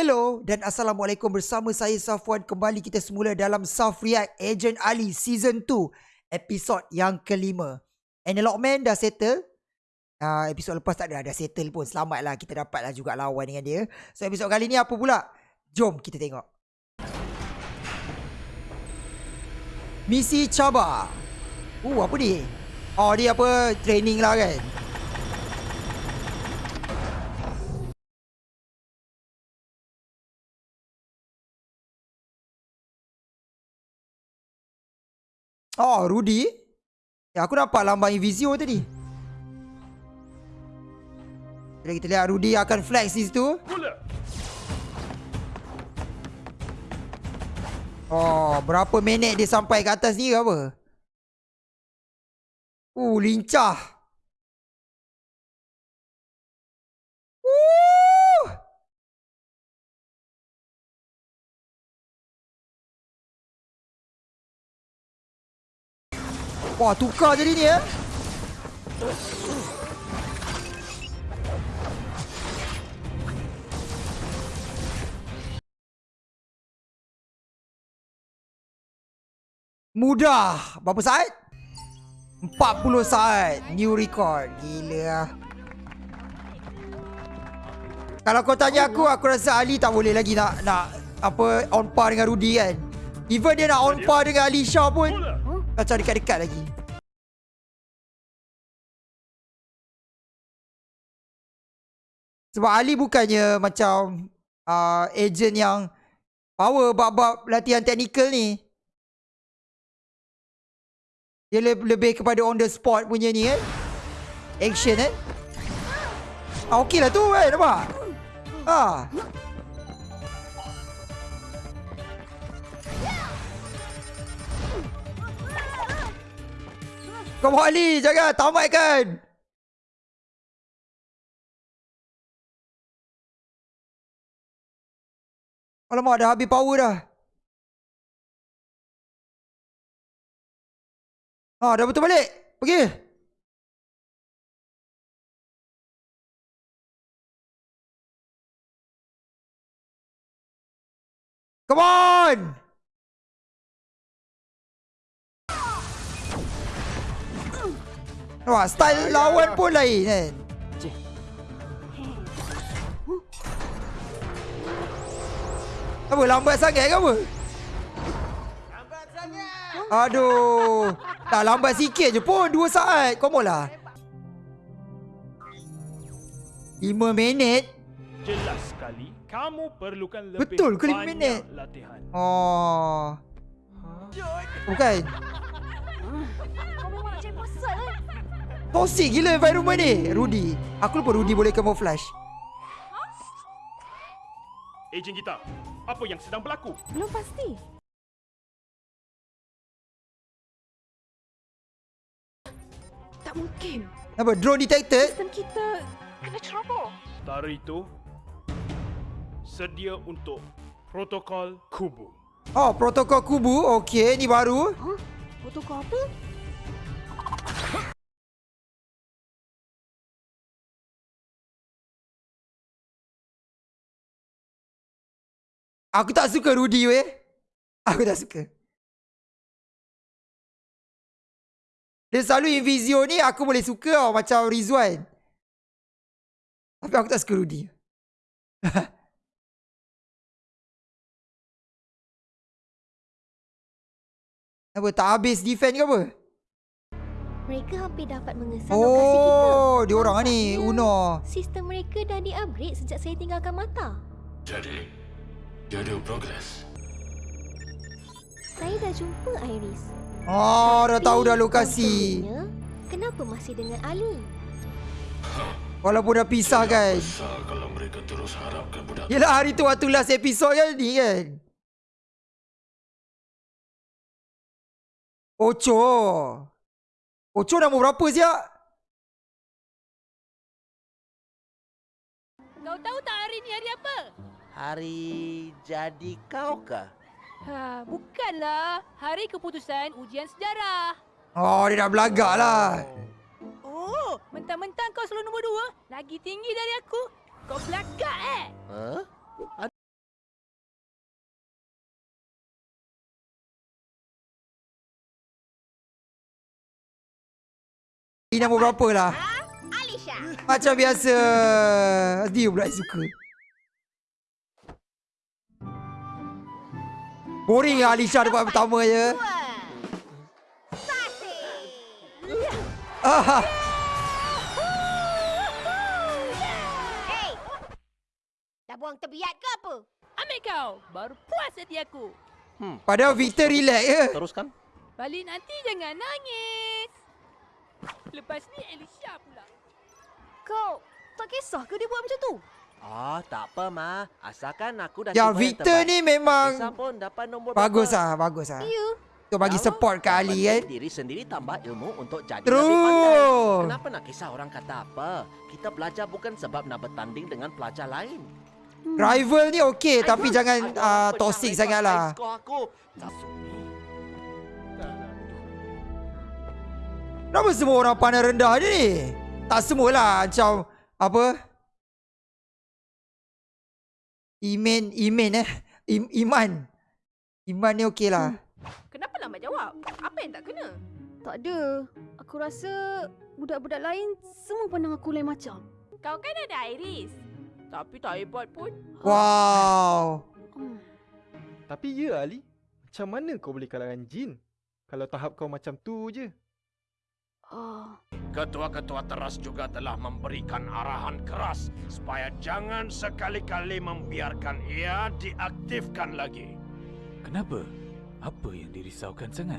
Hello dan Assalamualaikum. Bersama saya Safwan Kembali kita semula dalam Saf React Agent Ali Season 2 Episod yang kelima. Enelokman dah settle. Uh, Episod lepas tak ada, dah settle pun. Selamatlah kita dapatlah juga lawan dengan dia. So episod kali ni apa pula? Jom kita tengok. Misi cabar Uh apa ni? Oh dia apa training lah kan Oh, Rudy. Ya, aku nampak lambang Invisio tadi. Jadi kita lihat Rudy akan flex di situ. Oh, berapa minit dia sampai ke atas ni ke apa? Uh, lincah. Wah, tukar jadi ni eh. Mudah. Berapa saat? 40 saat. New record. Gila lah. Kalau kau tanya aku, aku rasa Ali tak boleh lagi nak nak apa on par dengan Rudy kan. Even dia nak on par dengan Alicia pun macam dekat-dekat lagi. Sebab Ali bukannya macam uh, agent yang power bab-bab latihan teknikal ni. Dia lebih, lebih kepada on the spot punya ni kan. Action kan. Ah, okey lah tu kan nampak. Ah. Kau Ali, jangan tamatkan. Alamak, dah habis power dah. Ah, dah betul balik. Pergi. Come on! Wah, style lawan pun lain kan. Apa lambat sangat ke apa? Lambat sangat. Aduh. Tak lambat sikit je pun 2 saat. Come on lah. 5 minit. Jelas sekali kamu perlukan lebih Betul ke 5 banyak minit? latihan. Oh. Bukan. Kau memang nak cari pasal eh? Toxic gila environment ni. Rudy. Aku lupa Rudy boleh camouflage. Ejen kita, apa yang sedang berlaku? Belum pasti. Tak mungkin. Apa? Drone detected? Sistem kita kena ceroboh. Setara itu, sedia untuk protokol kubu. Oh, protokol kubu. Okey, ni baru. Huh? Foto kau apa? Aku tak suka Rudy weh. Aku tak suka. Dia selalu Invisio ni aku boleh suka tau macam Rizwan. Tapi aku tak suka Rudy. apa tak habis defend ke apa? Mereka hampir dapat mengesan lokasi kita. Oh, dia orang ni Uno. Sistem mereka dah di-upgrade sejak saya tinggalkan mata. Jadi, dia ada progres. Saya dah jumpa Iris. Oh, dah tahu dah Tapi, lokasi. Kenapa masih dengan Ali? Walaupun dah pisah kan. Besar kalau mereka terus harapkan budak Yelah hari tu waktu last episode kan ni kan. Ocho. Ocho nombor berapa siap? Kau tahu tak hari ni hari apa? Hari jadi kau ke? Ha, bukanlah. Hari keputusan ujian sejarah. Oh, dia dah belagaklah. Oh. oh, mentang-mentang kau selalu nombor dua. Lagi tinggi dari aku. Kau belagak, eh? Ha? Huh? Ini nombor berapa lah? Ha? Alisha. Macam biasa. Dia pula suka. Boring lah Alisha dapat pertama je. Ah, Hey. Dah buang tebiat ke apa? Ambil kau. Baru puas hati aku. padahal Victor relax je. Teruskan. Balik nanti jangan nangis. Lepas ni Alicia pula. Kau tak kisah ke dia buat macam tu? Ah, tak apa, Ma. Asalkan aku dah yang Victor ni memang pun dapat nombor bagus lah, bagus lah. Ya. Tu bagi support ke Ali kan. Diri sendiri tambah ilmu untuk jadi True. lebih pandai. Kenapa nak kisah orang kata apa? Kita belajar bukan sebab nak bertanding dengan pelajar lain. Rival ni okey tapi jangan uh, toxic pecah sangat lepas lah. skor aku. Kenapa semua orang pandang rendah dia ni? Tak semualah macam apa? Iman, Iman eh. Im, Iman. Iman ni okey lah. Kenapa lambat jawab? Apa yang tak kena? Tak ada. Aku rasa budak-budak lain semua pandang aku lain macam. Kau kan ada Iris. Tapi tak hebat pun. Wow. Hmm. Tapi ya Ali, macam mana kau boleh kalahkan jin? Kalau tahap kau macam tu je. Ah, Ketua-ketua teras juga telah memberikan arahan keras supaya jangan sekali-kali membiarkan ia diaktifkan lagi. Kenapa? Apa yang dirisaukan sangat?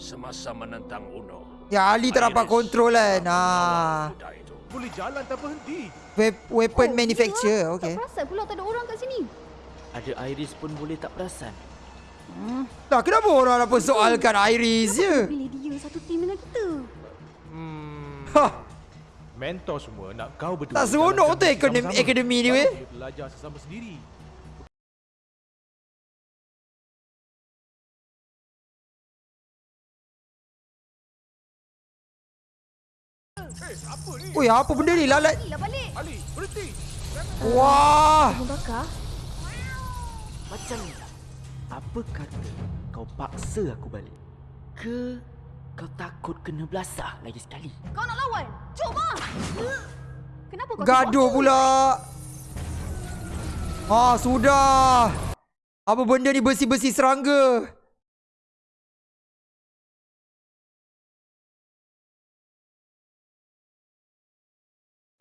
Semasa menentang Uno. Ya Ali tak dapat kontrol kan. Ah. Boleh jalan tanpa henti. Wep- weapon Oh, manufacturer. tak Okey. perasan pula tak ada orang kat sini. Ada Iris pun boleh tak perasan. Hmm. Lah kenapa orang nak persoalkan Iris je? Pilih dia satu. Hah. Mentor semua nak kau berdua. Tak seronok tu akademi, akademi ni weh. belajar sesama sendiri. Oi, apa benda ni? Lalat. Lah balik. Ali, berhenti. Wah. Macam ni lah. Apa kata kau paksa aku balik? Ke kau takut kena belasah lagi sekali? Kau nak lawan? Cuba. Kenapa kau Gaduh aku? pula. Ah, sudah. Apa benda ni besi-besi serangga?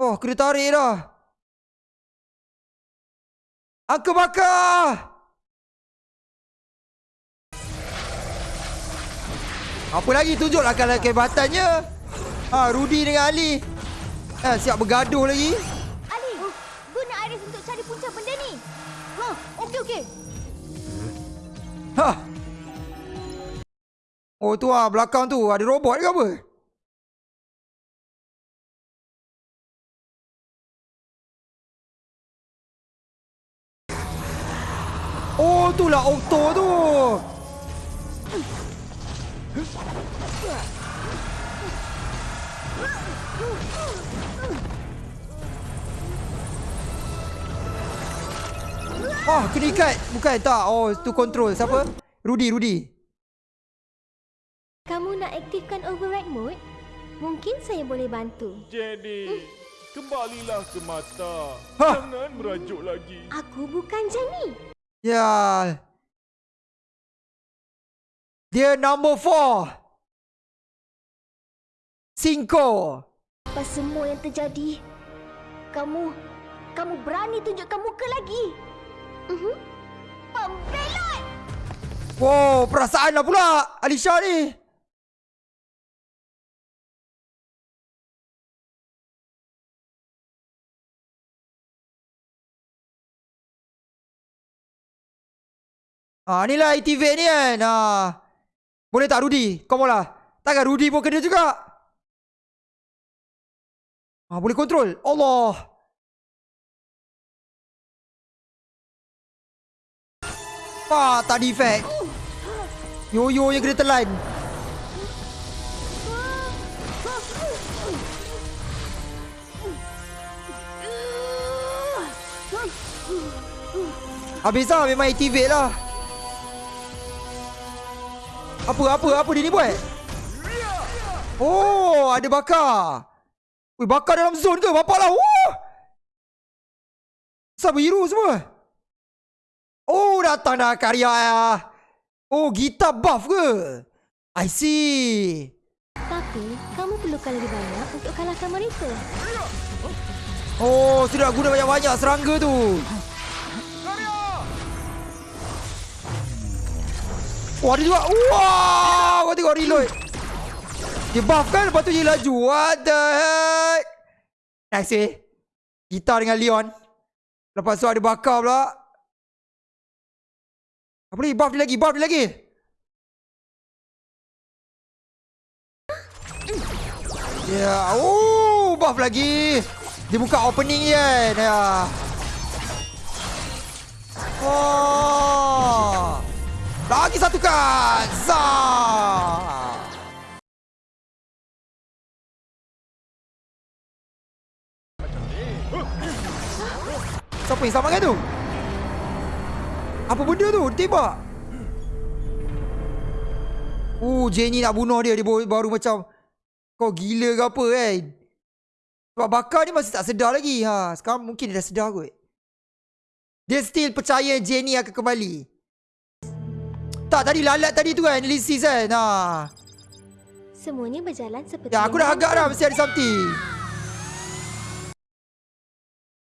Oh, kena tarik dah. Angka bakar! Apa lagi tunjuklah kalau kehebatannya. Ha, Rudy dengan Ali. Ha, siap bergaduh lagi. Ali, guna Iris untuk cari punca benda ni. Ha, okey okey. Ha. Oh tu ah belakang tu ada robot ke apa? Oh tu lah Octo tu. Wah, kena ikat. Bukan tak. Oh, tu control. Siapa? Rudy, Rudy. Kamu nak aktifkan override mode? Mungkin saya boleh bantu. Jadi, kembalilah ke mata. Ha. Jangan merajuk lagi. Aku bukan Jenny. Ya. Dia number four. Cinco. Apa semua yang terjadi? Kamu, kamu berani tunjukkan muka lagi? Mhm. Pembelot! Wow, perasaan lah pula Alisha ni. Ah, ni lah activate ni kan. Ah. Boleh tak Rudy? Kau mula. Takkan Rudy pun kena juga? Ah, boleh kontrol. Allah. Ah, tak defect. Yo-yo yang kena telan. Habis lah memang activate lah. Apa apa apa dia ni buat? Oh, ada bakar. Wih, bakar dalam zone ke? Bapak lah. Wah. Sama hero semua. Oh, datang dah karya. Oh, gitar buff ke? I see. Tapi, kamu perlukan lebih banyak untuk kalahkan mereka. Oh, sudah guna banyak-banyak serangga tu. Wah, ada juga. Wah, kau tengok reload. Dia buff kan, lepas tu dia laju. What the heck? Nice eh. Gitar dengan Leon. Lepas tu ada bakar pula. Apa ni? Buff dia lagi, buff dia lagi. Yeah. oh, buff lagi. Dia buka opening kan. Ya. Oh. Lagi satu kan. Zah. Siapa yang selamatkan tu? Apa benda tu? Tembak. Uh, Jenny nak bunuh dia. Dia baru macam... Kau gila ke apa kan? Sebab bakar ni masih tak sedar lagi. Ha, sekarang mungkin dia dah sedar kot. Dia still percaya Jenny akan kembali. Tak, tadi lalat tadi tu kan. Lisis kan. Ha. Semuanya berjalan seperti Ya, aku dah agak dah mesti ada something.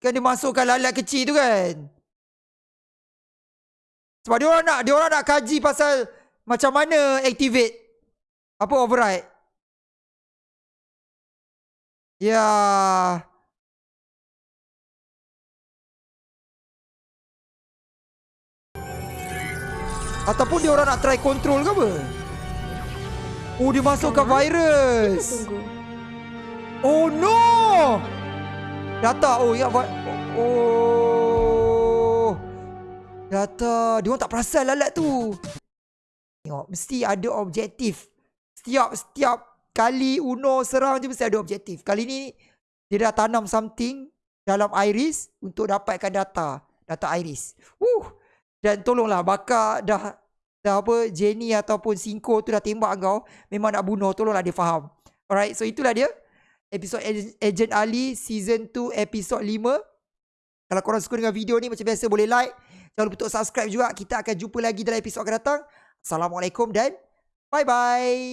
Kan dia masukkan lalat kecil tu kan. Sebab dia orang nak dia orang nak kaji pasal macam mana activate apa override. Ya. Ataupun dia orang nak try control ke apa? Oh, dia masukkan virus. Oh no! Data oh ya buat oh. Data dia orang tak perasan lalat tu. Tengok mesti ada objektif. Setiap setiap kali Uno serang je mesti ada objektif. Kali ni dia dah tanam something dalam iris untuk dapatkan data, data iris. Uh. Dan tolonglah bakar dah dah apa Jenny ataupun Cinco tu dah tembak kau, memang nak bunuh, tolonglah dia faham. Alright, so itulah dia episod Ag- Agent Ali season 2 episod 5. Kalau korang suka dengan video ni macam biasa boleh like. Jangan lupa untuk subscribe juga. Kita akan jumpa lagi dalam episod akan datang. Assalamualaikum dan bye bye.